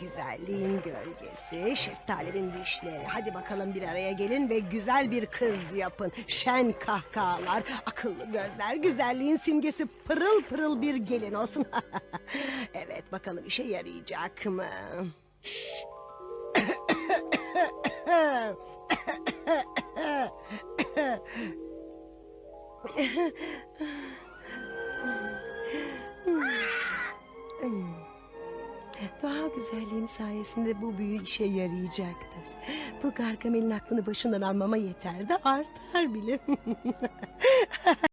Güzelliğin gölgesi, şeftalinin dişleri. Hadi bakalım bir araya gelin ve güzel bir kız yapın. Şen kahkahalar, akıllı gözler, güzelliğin simgesi pırıl pırıl bir gelin olsun. evet bakalım işe yarayacak mı? Doğal güzelliğim sayesinde bu büyü işe yarayacaktır. Bu Gargamel'in aklını başından almama yeter de artar bile.